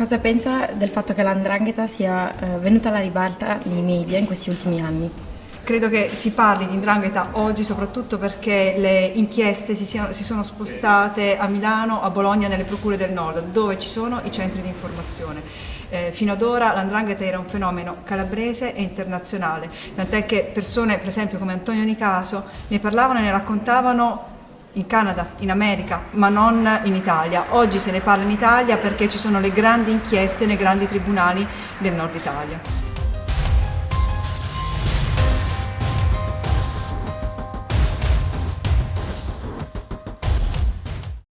Cosa pensa del fatto che l'andrangheta sia eh, venuta alla ribalta nei media in questi ultimi anni? Credo che si parli di indrangheta oggi soprattutto perché le inchieste si, siano, si, sono spostate a Milano, a Bologna, nelle procure del nord, dove ci sono i centri di informazione. Eh, fino ad ora l'andrangheta era un fenomeno calabrese e internazionale, tant'è che persone, per esempio come Antonio Nicaso, ne parlavano e ne raccontavano in Canada, in America, ma non in Italia. Oggi se ne parla in Italia perché ci sono le grandi inchieste nei grandi tribunali del nord Italia.